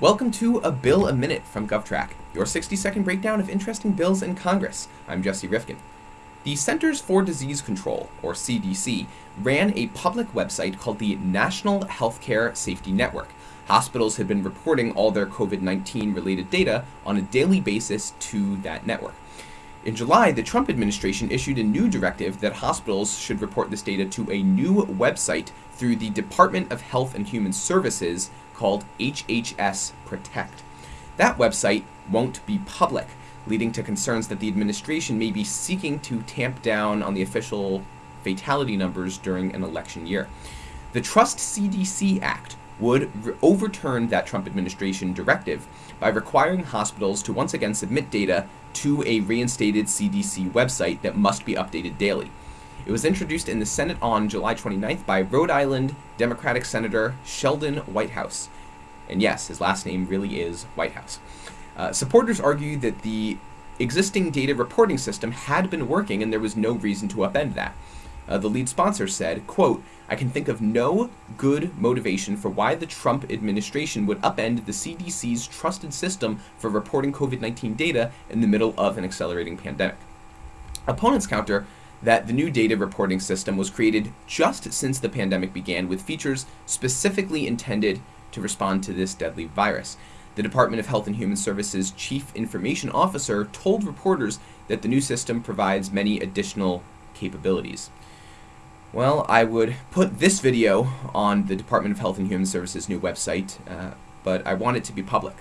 Welcome to A Bill a Minute from GovTrack, your 60 second breakdown of interesting bills in Congress. I'm Jesse Rifkin. The Centers for Disease Control, or CDC, ran a public website called the National Healthcare Safety Network. Hospitals had been reporting all their COVID 19 related data on a daily basis to that network. In July, the Trump administration issued a new directive that hospitals should report this data to a new website through the Department of Health and Human Services called HHS Protect. That website won't be public, leading to concerns that the administration may be seeking to tamp down on the official fatality numbers during an election year. The Trust CDC Act would overturn that Trump administration directive by requiring hospitals to once again submit data to a reinstated CDC website that must be updated daily. It was introduced in the Senate on July 29th by Rhode Island Democratic Senator Sheldon Whitehouse. And yes, his last name really is Whitehouse. Uh, supporters argue that the existing data reporting system had been working and there was no reason to upend that. Uh, the lead sponsor said, quote, I can think of no good motivation for why the Trump administration would upend the CDC's trusted system for reporting COVID 19 data in the middle of an accelerating pandemic. Opponents counter that the new data reporting system was created just since the pandemic began with features specifically intended to respond to this deadly virus. The Department of Health and Human Services Chief Information Officer told reporters that the new system provides many additional capabilities. Well, I would put this video on the Department of Health and Human Services new website, uh, but I want it to be public.